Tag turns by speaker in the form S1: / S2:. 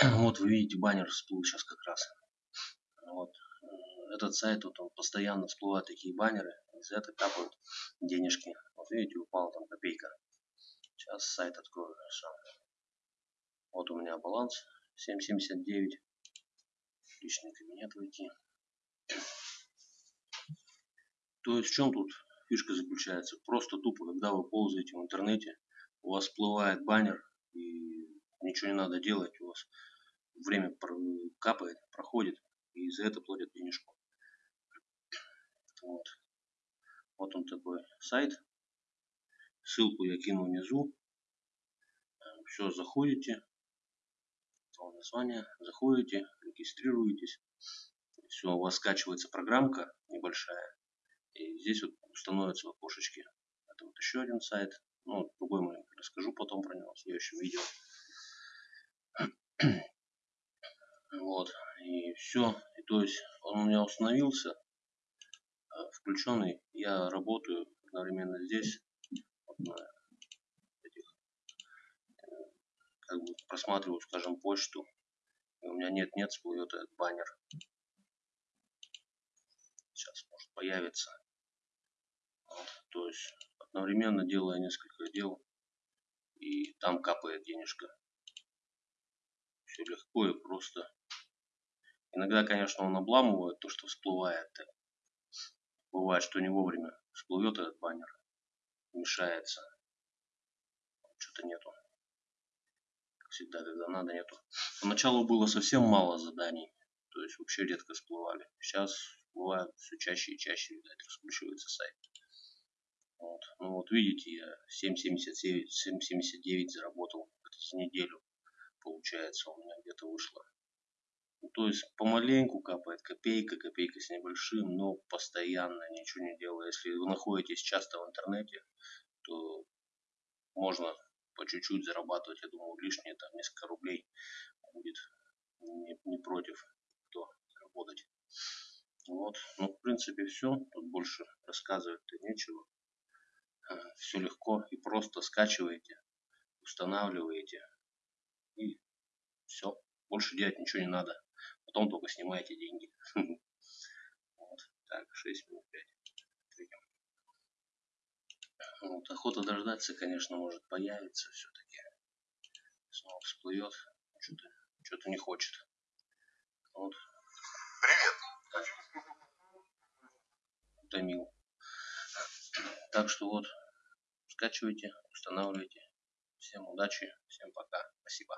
S1: Вот вы видите, баннер всплыл сейчас как раз. Вот. Этот сайт, вот он постоянно всплывают такие баннеры, из этого капают денежки. Вот видите, упала там копейка. Сейчас сайт открою. Вот у меня баланс 7.79. Личный кабинет войти. То есть в чем тут фишка заключается? Просто тупо, когда вы ползаете в интернете, у вас всплывает баннер, и ничего не надо делать, у вас время капает, проходит, и за это платят денежку. Вот. Вот он такой сайт. Ссылку я кину внизу. Все, заходите. Название. Заходите, регистрируетесь. Все, у вас скачивается программка небольшая. И здесь вот становятся в. Это вот еще один сайт. Ну, другой мы расскажу потом про него в следующем видео. Вот. И все. И то есть он у меня установился. Э, включенный. Я работаю одновременно здесь. Этих, э, как бы просматриваю, скажем, почту. И у меня нет-нет, всплывет этот баннер. Сейчас может появиться. Вот, то есть одновременно делая несколько дел. И там капает денежка. Все легко и просто. Иногда, конечно, он обламывает то, что всплывает. Бывает, что не вовремя всплывет этот баннер, мешается. Что-то нету. Как всегда, когда надо, нету. Поначалу было совсем мало заданий. То есть вообще редко всплывали. Сейчас бывает все чаще и чаще, видать, раскручивается сайт. Вот. Ну вот видите, я 7.79 7.79 заработал за неделю. Получается, у меня где-то вышло ну, то есть помаленьку капает копейка, копейка с небольшим, но постоянно ничего не делая. Если вы находитесь часто в интернете, то можно по чуть-чуть зарабатывать, я думаю, лишние там несколько рублей будет не, не против кто работать. Вот, ну в принципе все, тут больше рассказывать-то нечего. Э, все легко и просто скачиваете, устанавливаете и все, больше делать ничего не надо. Потом только снимаете деньги. Вот. Так, 6 минут 5. Вот. Охота дождаться, конечно, может появиться все-таки. Снова всплывет. Что-то что, -то, не хочет. Вот.
S2: Привет.
S1: Утомил. Так что вот, скачивайте, устанавливайте. Всем удачи, всем пока. Спасибо.